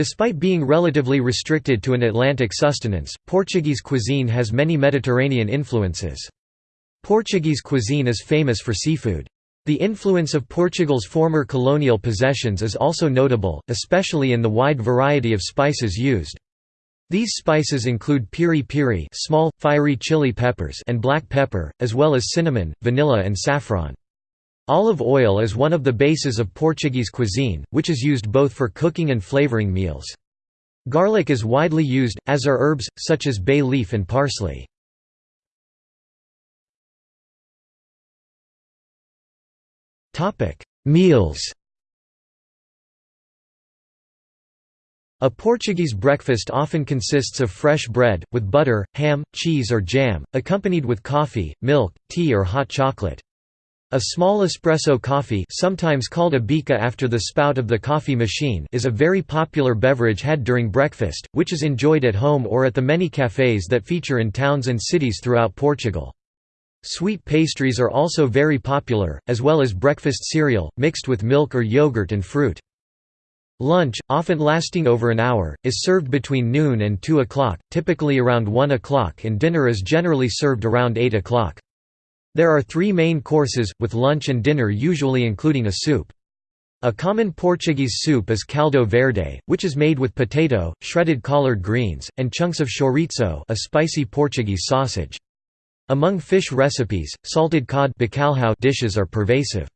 Despite being relatively restricted to an Atlantic sustenance, Portuguese cuisine has many Mediterranean influences. Portuguese cuisine is famous for seafood. The influence of Portugal's former colonial possessions is also notable, especially in the wide variety of spices used. These spices include piri piri small, fiery chili peppers and black pepper, as well as cinnamon, vanilla and saffron. Olive oil is one of the bases of Portuguese cuisine, which is used both for cooking and flavoring meals. Garlic is widely used, as are herbs, such as bay leaf and parsley. Meals A Portuguese breakfast often consists of fresh bread, with butter, ham, cheese or jam, accompanied with coffee, milk, tea or hot chocolate. A small espresso coffee sometimes called a bica after the spout of the coffee machine is a very popular beverage had during breakfast, which is enjoyed at home or at the many cafés that feature in towns and cities throughout Portugal. Sweet pastries are also very popular, as well as breakfast cereal, mixed with milk or yogurt and fruit. Lunch, often lasting over an hour, is served between noon and 2 o'clock, typically around 1 o'clock and dinner is generally served around 8 o'clock. There are three main courses, with lunch and dinner usually including a soup. A common Portuguese soup is caldo verde, which is made with potato, shredded collard greens, and chunks of chorizo a spicy Portuguese sausage. Among fish recipes, salted cod dishes are pervasive.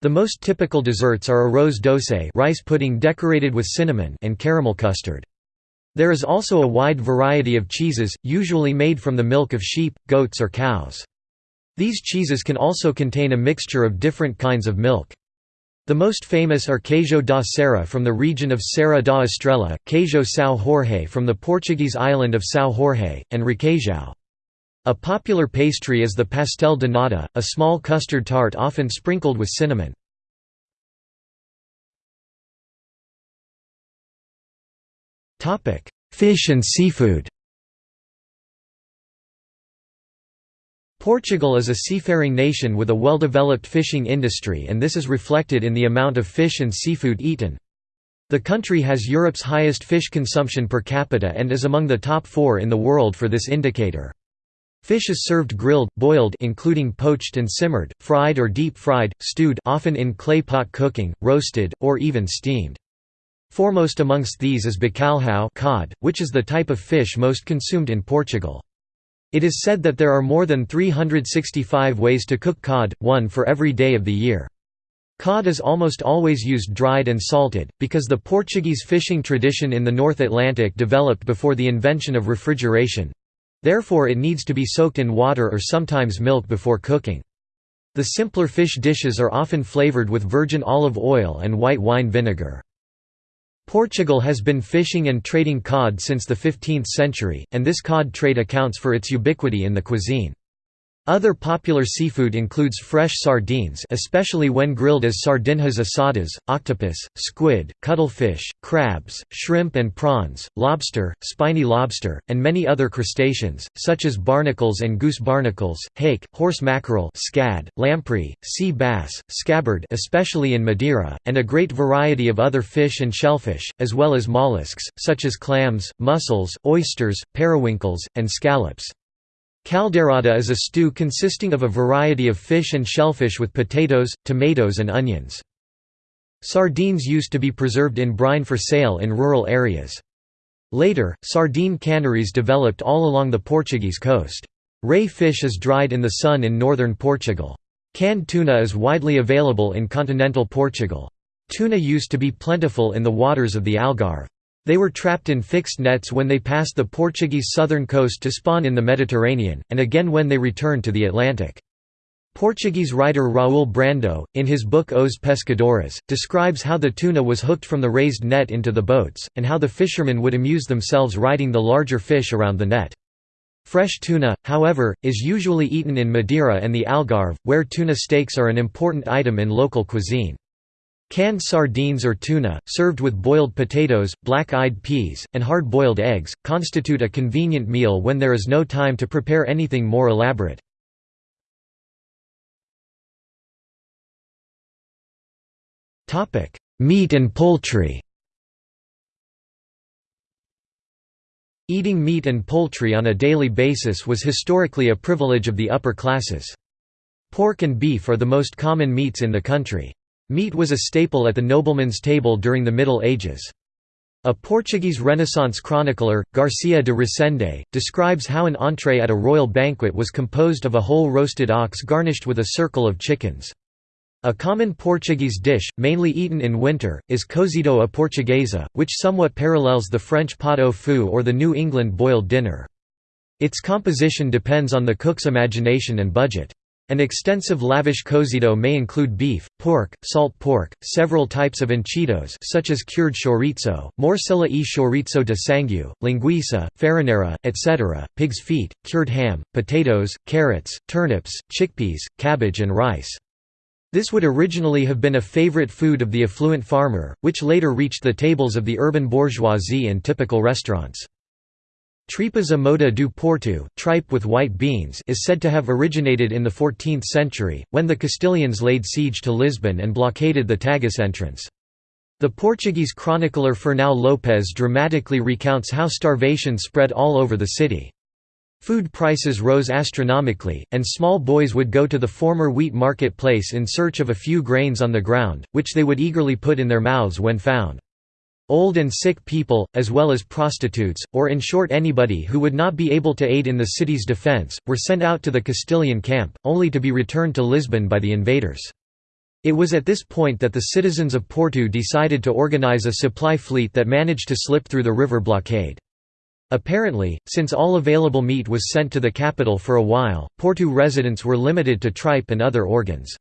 The most typical desserts are arroz doce rice pudding decorated with cinnamon and caramel custard. There is also a wide variety of cheeses, usually made from the milk of sheep, goats or cows. These cheeses can also contain a mixture of different kinds of milk. The most famous are queijo da serra from the region of Serra da Estrela, queijo São Jorge from the Portuguese island of São Jorge, and requeijão. A popular pastry is the pastel de nata, a small custard tart often sprinkled with cinnamon. Fish and seafood Portugal is a seafaring nation with a well-developed fishing industry and this is reflected in the amount of fish and seafood eaten. The country has Europe's highest fish consumption per capita and is among the top four in the world for this indicator. Fish is served grilled, boiled including poached and simmered, fried or deep-fried, stewed often in clay pot cooking, roasted, or even steamed. Foremost amongst these is bacalhau cod, which is the type of fish most consumed in Portugal. It is said that there are more than 365 ways to cook cod, one for every day of the year. Cod is almost always used dried and salted, because the Portuguese fishing tradition in the North Atlantic developed before the invention of refrigeration. Therefore it needs to be soaked in water or sometimes milk before cooking. The simpler fish dishes are often flavored with virgin olive oil and white wine vinegar. Portugal has been fishing and trading cod since the 15th century, and this cod trade accounts for its ubiquity in the cuisine. Other popular seafood includes fresh sardines especially when grilled as sardinhas assadas, octopus, squid, cuttlefish, crabs, shrimp and prawns, lobster, spiny lobster, and many other crustaceans, such as barnacles and goose barnacles, hake, horse mackerel scad, lamprey, sea bass, scabbard especially in Madeira, and a great variety of other fish and shellfish, as well as mollusks, such as clams, mussels, oysters, periwinkles, and scallops. Caldeirada is a stew consisting of a variety of fish and shellfish with potatoes, tomatoes and onions. Sardines used to be preserved in brine for sale in rural areas. Later, sardine canneries developed all along the Portuguese coast. Ray fish is dried in the sun in northern Portugal. Canned tuna is widely available in continental Portugal. Tuna used to be plentiful in the waters of the Algarve. They were trapped in fixed nets when they passed the Portuguese southern coast to spawn in the Mediterranean, and again when they returned to the Atlantic. Portuguese writer Raul Brandão, in his book Os Pescadores, describes how the tuna was hooked from the raised net into the boats, and how the fishermen would amuse themselves riding the larger fish around the net. Fresh tuna, however, is usually eaten in Madeira and the Algarve, where tuna steaks are an important item in local cuisine. Canned sardines or tuna, served with boiled potatoes, black-eyed peas, and hard-boiled eggs, constitute a convenient meal when there is no time to prepare anything more elaborate. Meat and poultry Eating meat and poultry on a daily basis was historically a privilege of the upper classes. Pork and beef are the most common meats in the country. Meat was a staple at the nobleman's table during the Middle Ages. A Portuguese Renaissance chronicler, Garcia de Resende, describes how an entree at a royal banquet was composed of a whole roasted ox garnished with a circle of chickens. A common Portuguese dish, mainly eaten in winter, is cozido à portuguesa, which somewhat parallels the French pot au feu or the New England boiled dinner. Its composition depends on the cook's imagination and budget. An extensive lavish cozido may include beef, pork, salt pork, several types of enchidos such as cured chorizo, morcilla e chorizo de sangue, linguiça, farinheira, etc., pig's feet, cured ham, potatoes, carrots, turnips, chickpeas, cabbage and rice. This would originally have been a favorite food of the affluent farmer, which later reached the tables of the urban bourgeoisie and typical restaurants. Tripas a moda do Porto, tripe with white beans is said to have originated in the 14th century, when the Castilians laid siege to Lisbon and blockaded the Tagus entrance. The Portuguese chronicler Fernão Lopes dramatically recounts how starvation spread all over the city. Food prices rose astronomically, and small boys would go to the former wheat market place in search of a few grains on the ground, which they would eagerly put in their mouths when found. Old and sick people, as well as prostitutes, or in short anybody who would not be able to aid in the city's defence, were sent out to the Castilian camp, only to be returned to Lisbon by the invaders. It was at this point that the citizens of Porto decided to organise a supply fleet that managed to slip through the river blockade. Apparently, since all available meat was sent to the capital for a while, Porto residents were limited to tripe and other organs.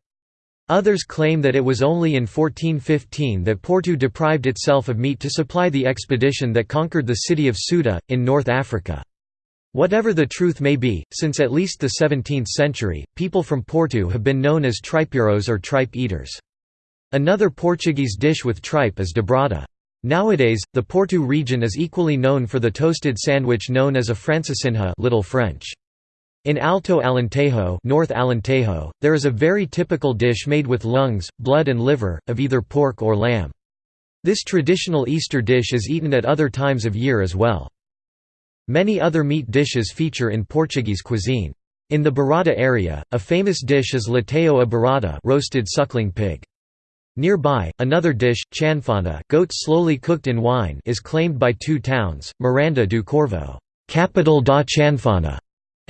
Others claim that it was only in 1415 that Porto deprived itself of meat to supply the expedition that conquered the city of Ceuta, in North Africa. Whatever the truth may be, since at least the 17th century, people from Porto have been known as tripeiros or tripe eaters. Another Portuguese dish with tripe is dobrada. Nowadays, the Porto region is equally known for the toasted sandwich known as a francesinha Little French. In Alto Alentejo, North Alentejo, there is a very typical dish made with lungs, blood and liver, of either pork or lamb. This traditional Easter dish is eaten at other times of year as well. Many other meat dishes feature in Portuguese cuisine. In the Bairrada area, a famous dish is leitão a Bairrada roasted suckling pig. Nearby, another dish, chanfana goat slowly cooked in wine is claimed by two towns, Miranda do Corvo capital da chanfana",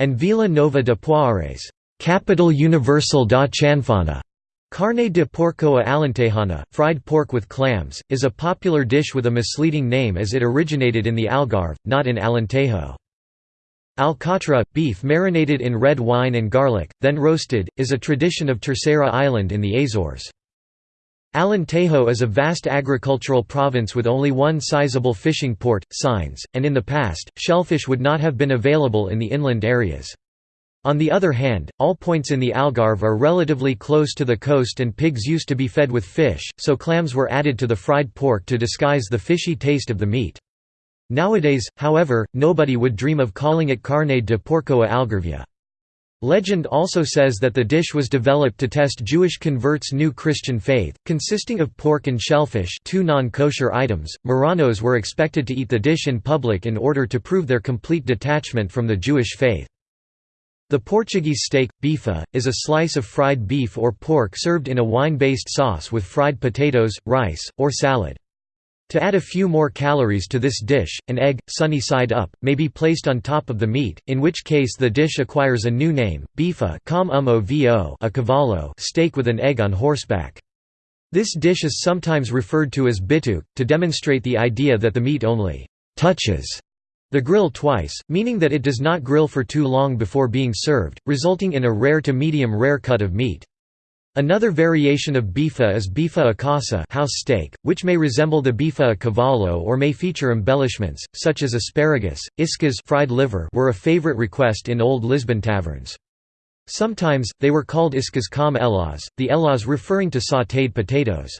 and Vila Nova de Poiares capital universal da chanfana". Carne de porco a alentejana, fried pork with clams, is a popular dish with a misleading name as it originated in the Algarve, not in Alentejo. Alcatra, beef marinated in red wine and garlic, then roasted, is a tradition of Terceira Island in the Azores. Alentejo is a vast agricultural province with only one sizable fishing port, Sines, and in the past, shellfish would not have been available in the inland areas. On the other hand, all points in the Algarve are relatively close to the coast and pigs used to be fed with fish, so clams were added to the fried pork to disguise the fishy taste of the meat. Nowadays, however, nobody would dream of calling it carne de porco a algarvia. Legend also says that the dish was developed to test Jewish converts' new Christian faith, consisting of pork and shellfish two non-kosher items. Marranos were expected to eat the dish in public in order to prove their complete detachment from the Jewish faith. The Portuguese steak, bife, is a slice of fried beef or pork served in a wine-based sauce with fried potatoes, rice, or salad. To add a few more calories to this dish, an egg, sunny side up, may be placed on top of the meat, in which case the dish acquires a new name, bife um, a cavalo steak with an egg on horseback. This dish is sometimes referred to as bitoque, to demonstrate the idea that the meat only «touches» the grill twice, meaning that it does not grill for too long before being served, resulting in a rare to medium rare cut of meat. Another variation of bife is bife a casa house steak, which may resemble the bife a cavalo or may feature embellishments, such as asparagus, iscas fried liver were a favorite request in old Lisbon taverns. Sometimes, they were called iscas com elas, the elas referring to sautéed potatoes.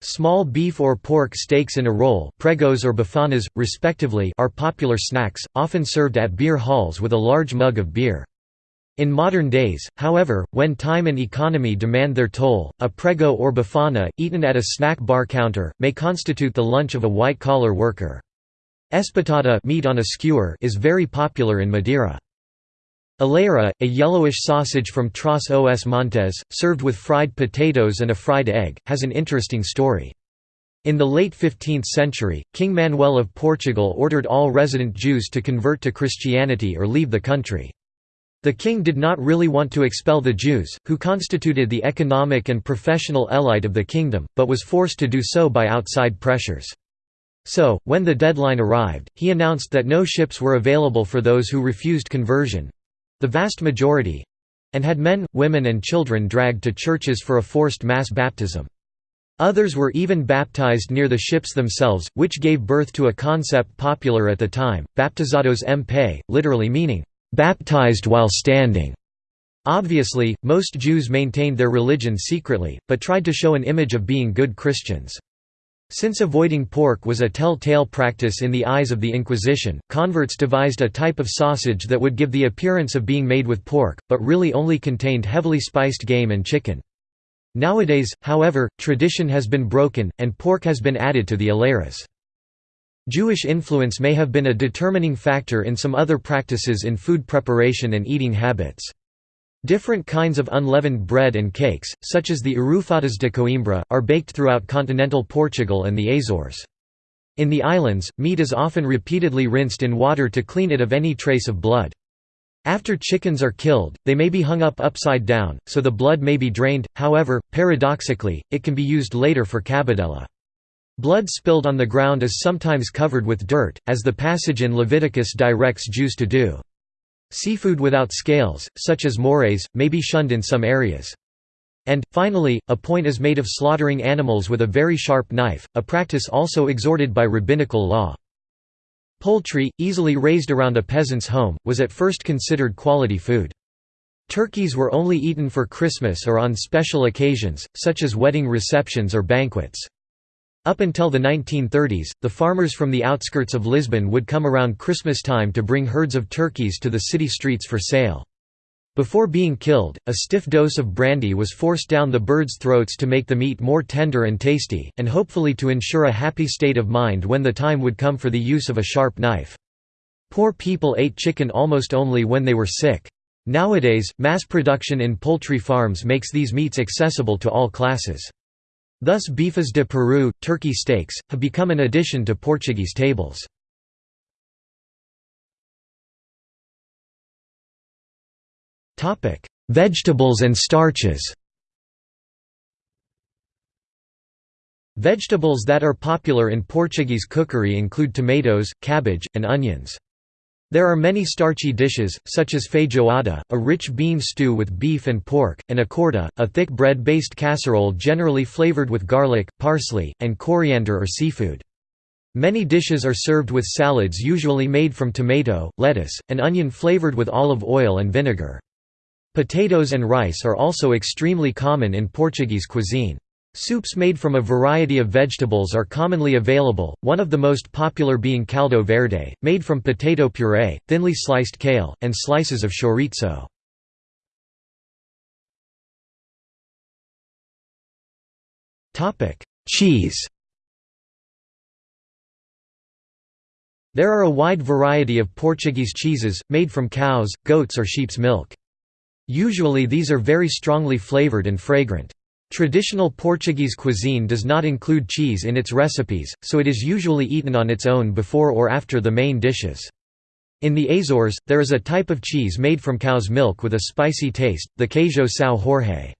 Small beef or pork steaks in a roll pregos or bifanas, respectively are popular snacks, often served at beer halls with a large mug of beer. In modern days, however, when time and economy demand their toll, a prego or bifana, eaten at a snack bar counter, may constitute the lunch of a white-collar worker. Espetada meat on a skewer is very popular in Madeira. Alheira, a yellowish sausage from Tras os Montes, served with fried potatoes and a fried egg, has an interesting story. In the late 15th century, King Manuel of Portugal ordered all resident Jews to convert to Christianity or leave the country. The king did not really want to expel the Jews, who constituted the economic and professional elite of the kingdom, but was forced to do so by outside pressures. So, when the deadline arrived, he announced that no ships were available for those who refused conversion—the vast majority—and had men, women and children dragged to churches for a forced mass baptism. Others were even baptized near the ships themselves, which gave birth to a concept popular at the time, baptizados pé, literally meaning, "...baptized while standing". Obviously, most Jews maintained their religion secretly, but tried to show an image of being good Christians. Since avoiding pork was a tell-tale practice in the eyes of the Inquisition, converts devised a type of sausage that would give the appearance of being made with pork, but really only contained heavily spiced game and chicken. Nowadays, however, tradition has been broken, and pork has been added to the alheiras. Jewish influence may have been a determining factor in some other practices in food preparation and eating habits. Different kinds of unleavened bread and cakes, such as the arrufadas de Coimbra, are baked throughout continental Portugal and the Azores. In the islands, meat is often repeatedly rinsed in water to clean it of any trace of blood. After chickens are killed, they may be hung up upside down, so the blood may be drained, however, paradoxically, it can be used later for cabidela. Blood spilled on the ground is sometimes covered with dirt, as the passage in Leviticus directs Jews to do. Seafood without scales, such as morays, may be shunned in some areas. And, finally, a point is made of slaughtering animals with a very sharp knife, a practice also exhorted by rabbinical law. Poultry, easily raised around a peasant's home, was at first considered quality food. Turkeys were only eaten for Christmas or on special occasions, such as wedding receptions or banquets. Up until the 1930s, the farmers from the outskirts of Lisbon would come around Christmas time to bring herds of turkeys to the city streets for sale. Before being killed, a stiff dose of brandy was forced down the birds' throats to make the meat more tender and tasty, and hopefully to ensure a happy state of mind when the time would come for the use of a sharp knife. Poor people ate chicken almost only when they were sick. Nowadays, mass production in poultry farms makes these meats accessible to all classes. Thus bifes de Peru, turkey steaks, have become an addition to Portuguese tables. Vegetables and starches Vegetables that are popular in Portuguese cookery include tomatoes, cabbage, and onions. There are many starchy dishes, such as feijoada, a rich bean stew with beef and pork, and acorda, a thick bread-based casserole generally flavored with garlic, parsley, and coriander or seafood. Many dishes are served with salads usually made from tomato, lettuce, and onion flavored with olive oil and vinegar. Potatoes and rice are also extremely common in Portuguese cuisine. Soups made from a variety of vegetables are commonly available, one of the most popular being caldo verde, made from potato puree, thinly sliced kale, and slices of chorizo. Cheese There are a wide variety of Portuguese cheeses, made from cows, goats or sheep's milk. Usually these are very strongly flavored and fragrant. Traditional Portuguese cuisine does not include cheese in its recipes, so it is usually eaten on its own before or after the main dishes. In the Azores, there is a type of cheese made from cow's milk with a spicy taste, the queijo são Jorge.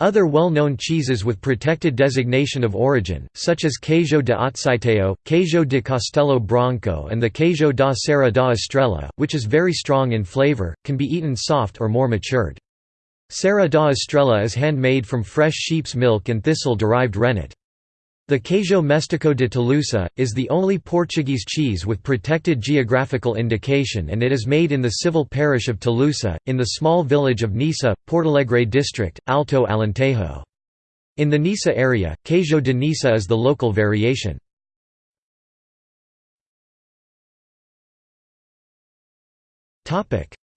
Other well-known cheeses with protected designation of origin, such as queijo de Azeitão, queijo de Castelo Branco and the queijo da Serra da Estrela, which is very strong in flavor, can be eaten soft or more matured. Serra da Estrela is handmade from fresh sheep's milk and thistle-derived rennet. The Queijo Mestiço de Tolosa, is the only Portuguese cheese with protected geographical indication and it is made in the civil parish of Tolosa, in the small village of Nisa, Portalegre district, Alto Alentejo. In the Nisa area, Queijo de Nisa is the local variation.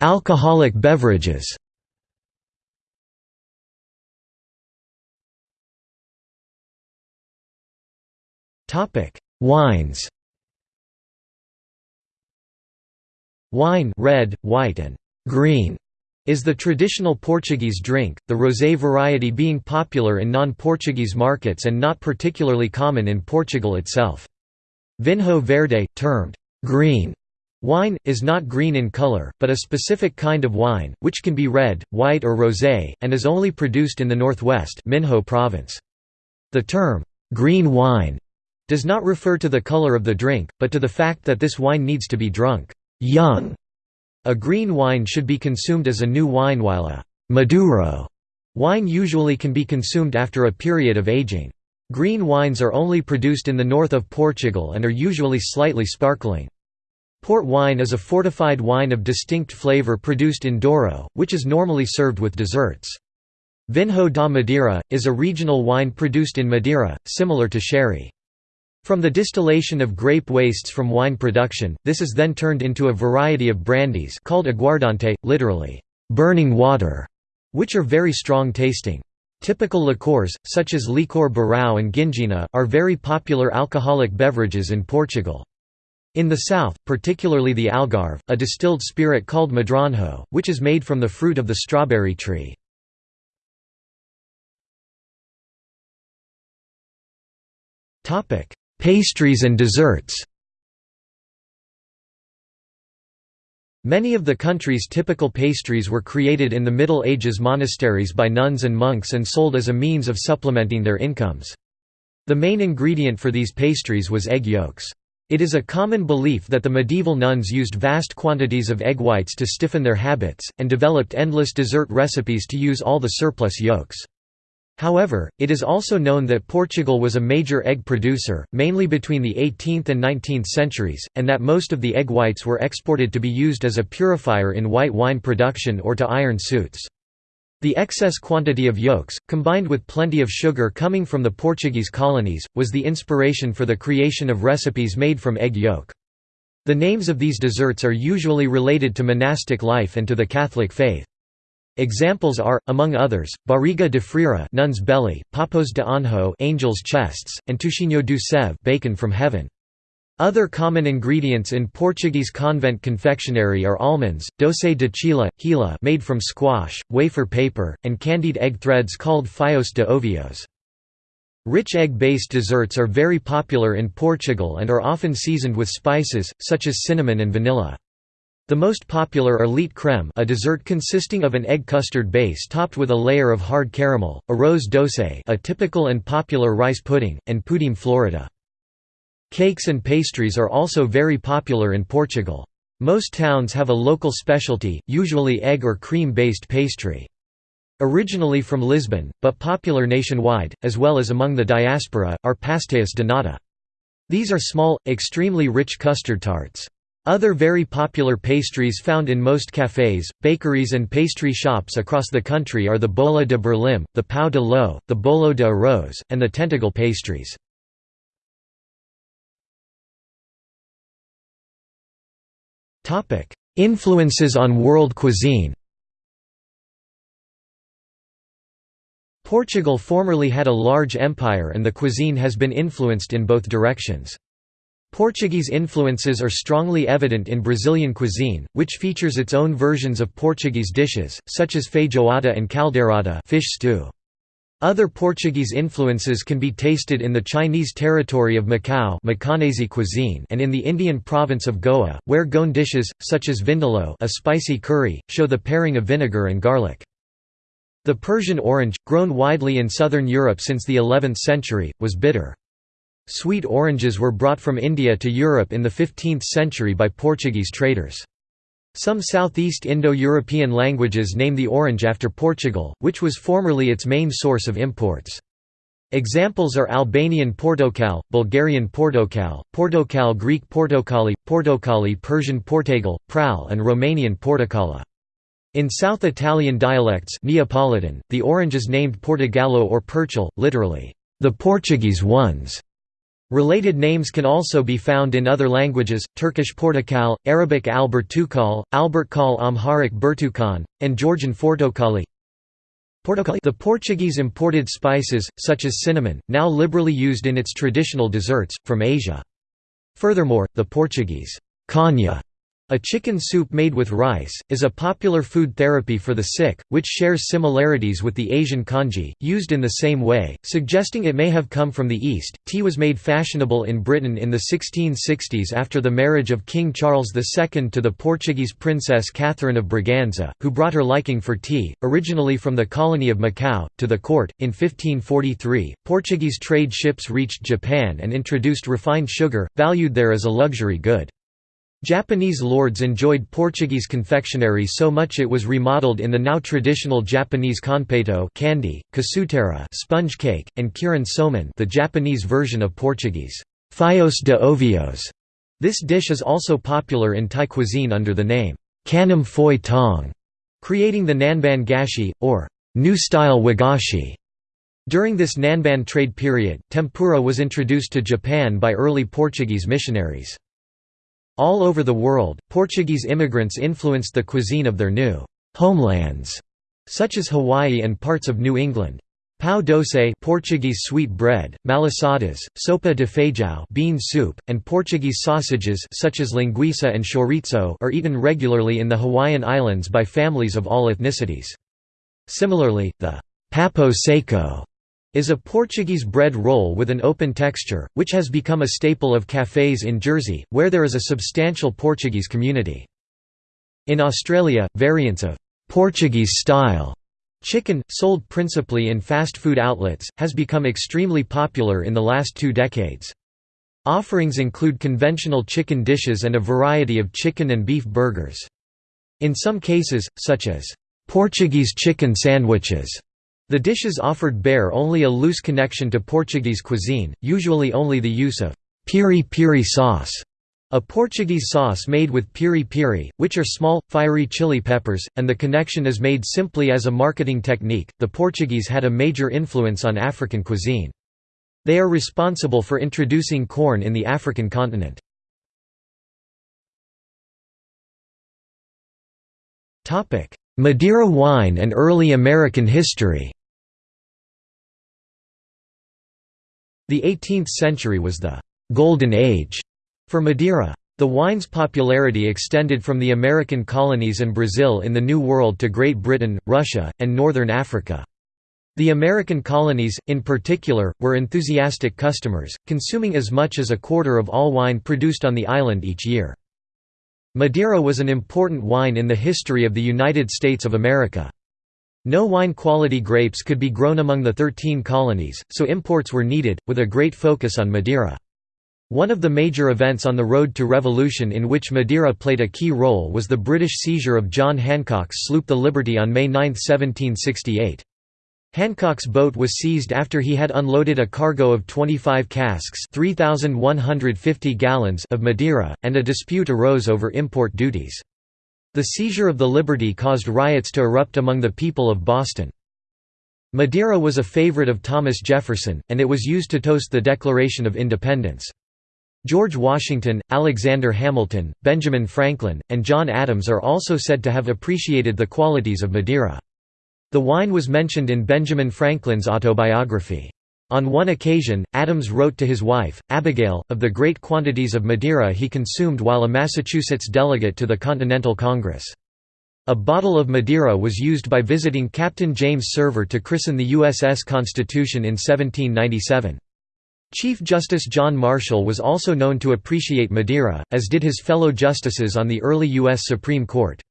Alcoholic beverages Wines Wine red, white and green is the traditional Portuguese drink, the rosé variety being popular in non-Portuguese markets and not particularly common in Portugal itself. Vinho verde, termed green wine, is not green in color, but a specific kind of wine, which can be red, white or rosé, and is only produced in the northwest Minho province. The term, green wine, does not refer to the color of the drink, but to the fact that this wine needs to be drunk young a green wine should be consumed as a new wine while a «maduro» wine usually can be consumed after a period of aging. Green wines are only produced in the north of Portugal and are usually slightly sparkling. Port wine is a fortified wine of distinct flavour produced in Douro, which is normally served with desserts. Vinho da Madeira, is a regional wine produced in Madeira, similar to sherry. From the distillation of grape wastes from wine production, this is then turned into a variety of brandies called aguardente, literally, burning water, which are very strong tasting. Typical liqueurs, such as licor Beirão and ginjinha, are very popular alcoholic beverages in Portugal. In the south, particularly the Algarve, a distilled spirit called medronho, which is made from the fruit of the strawberry tree. Pastries and desserts Many of the country's typical pastries were created in the Middle Ages monasteries by nuns and monks and sold as a means of supplementing their incomes. The main ingredient for these pastries was egg yolks. It is a common belief that the medieval nuns used vast quantities of egg whites to stiffen their habits, and developed endless dessert recipes to use all the surplus yolks. However, it is also known that Portugal was a major egg producer, mainly between the 18th and 19th centuries, and that most of the egg whites were exported to be used as a purifier in white wine production or to iron suits. The excess quantity of yolks, combined with plenty of sugar coming from the Portuguese colonies, was the inspiration for the creation of recipes made from egg yolk. The names of these desserts are usually related to monastic life and to the Catholic faith. Examples are, among others, barriga de freira nun's belly, papos de anjo angels' chests, and toucinho do céu bacon from heaven. Other common ingredients in Portuguese convent confectionery are almonds, doce de chila, hila made from squash, wafer paper, and candied egg threads called fios de ovos. Rich egg-based desserts are very popular in Portugal and are often seasoned with spices, such as cinnamon and vanilla. The most popular are leite crème a dessert consisting of an egg custard base topped with a layer of hard caramel, arroz doce a typical and popular rice pudding, and pudim florida. Cakes and pastries are also very popular in Portugal. Most towns have a local specialty, usually egg or cream-based pastry. Originally from Lisbon, but popular nationwide, as well as among the diaspora, are pastéis de nata. These are small, extremely rich custard tarts. Other very popular pastries found in most cafés, bakeries and pastry shops across the country are the bola de Berlim, the pau de ló, the bolo de arroz, and the Tentúgal pastries. Influences on world cuisine Portugal formerly had a large empire and the cuisine has been influenced in both directions. Portuguese influences are strongly evident in Brazilian cuisine, which features its own versions of Portuguese dishes, such as feijoada and caldeirada fish stew. Other Portuguese influences can be tasted in the Chinese territory of Macau cuisine and in the Indian province of Goa, where Goan dishes, such as vindaloo a spicy curry, show the pairing of vinegar and garlic. The Persian orange, grown widely in southern Europe since the 11th century, was bitter. Sweet oranges were brought from India to Europe in the 15th century by Portuguese traders. Some Southeast Indo-European languages name the orange after Portugal, which was formerly its main source of imports. Examples are Albanian portokal, Bulgarian portokal, portokal Greek portokali, portokali Persian portagal, pral and Romanian portokala. In South Italian dialects Neapolitan, the orange is named Portogallo or Perchel, literally, the Portuguese ones. Related names can also be found in other languages, Turkish Portakal, Arabic Albertukal, Albertkal Amharic Bertukan, and Georgian Fortokali. The Portuguese imported spices, such as cinnamon, now liberally used in its traditional desserts, from Asia. Furthermore, the Portuguese «canja» A chicken soup made with rice, is a popular food therapy for the sick, which shares similarities with the Asian congee, used in the same way, suggesting it may have come from the East. Tea was made fashionable in Britain in the 1660s after the marriage of King Charles II to the Portuguese princess Catherine of Braganza, who brought her liking for tea, originally from the colony of Macau, to the court. In 1543, Portuguese trade ships reached Japan and introduced refined sugar, valued there as a luxury good. Japanese lords enjoyed Portuguese confectionery so much it was remodeled in the now traditional Japanese konpeito candy, casutera sponge cake, and kirin somen the Japanese version of Portuguese fios de ovos. This dish is also popular in Thai cuisine under the name kanam phoi tong, creating the nanban gashi, or new-style wagashi. During this Nanban trade period, tempura was introduced to Japan by early Portuguese missionaries. All over the world, Portuguese immigrants influenced the cuisine of their new homelands, such as Hawaii and parts of New England. Pão doce Portuguese sweet bread, malassadas, sopa de feijão bean soup, and Portuguese sausages such as linguiça and chorizo are eaten regularly in the Hawaiian Islands by families of all ethnicities. Similarly, the papo seco is a Portuguese bread roll with an open texture, which has become a staple of cafés in Jersey, where there is a substantial Portuguese community. In Australia, variants of Portuguese-style chicken, sold principally in fast food outlets, has become extremely popular in the last two decades. Offerings include conventional chicken dishes and a variety of chicken and beef burgers. In some cases, such as Portuguese chicken sandwiches, the dishes offered bear only a loose connection to Portuguese cuisine, usually only the use of piri-piri sauce, a Portuguese sauce made with piri-piri, which are small, fiery chili peppers, and the connection is made simply as a marketing technique. The Portuguese had a major influence on African cuisine. They are responsible for introducing corn in the African continent. Madeira wine and early American history The 18th century was the «golden age» for Madeira. The wine's popularity extended from the American colonies and Brazil in the New World to Great Britain, Russia, and northern Africa. The American colonies, in particular, were enthusiastic customers, consuming as much as a quarter of all wine produced on the island each year. Madeira was an important wine in the history of the United States of America. No wine-quality grapes could be grown among the thirteen colonies, so imports were needed, with a great focus on Madeira. One of the major events on the road to revolution in which Madeira played a key role was the British seizure of John Hancock's sloop the Liberty on May 9, 1768. Hancock's boat was seized after he had unloaded a cargo of 25 casks 3,150 gallons of Madeira, and a dispute arose over import duties. The seizure of the Liberty caused riots to erupt among the people of Boston. Madeira was a favorite of Thomas Jefferson, and it was used to toast the Declaration of Independence. George Washington, Alexander Hamilton, Benjamin Franklin, and John Adams are also said to have appreciated the qualities of Madeira. The wine was mentioned in Benjamin Franklin's autobiography. On one occasion, Adams wrote to his wife, Abigail, of the great quantities of Madeira he consumed while a Massachusetts delegate to the Continental Congress. A bottle of Madeira was used by visiting Captain James Sever to christen the USS Constitution in 1797. Chief Justice John Marshall was also known to appreciate Madeira, as did his fellow justices on the early U.S. Supreme Court.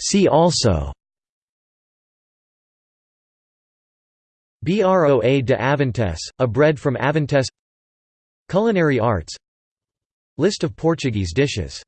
See also Broa de Avintes, a bread from Avintes Culinary arts List of Portuguese dishes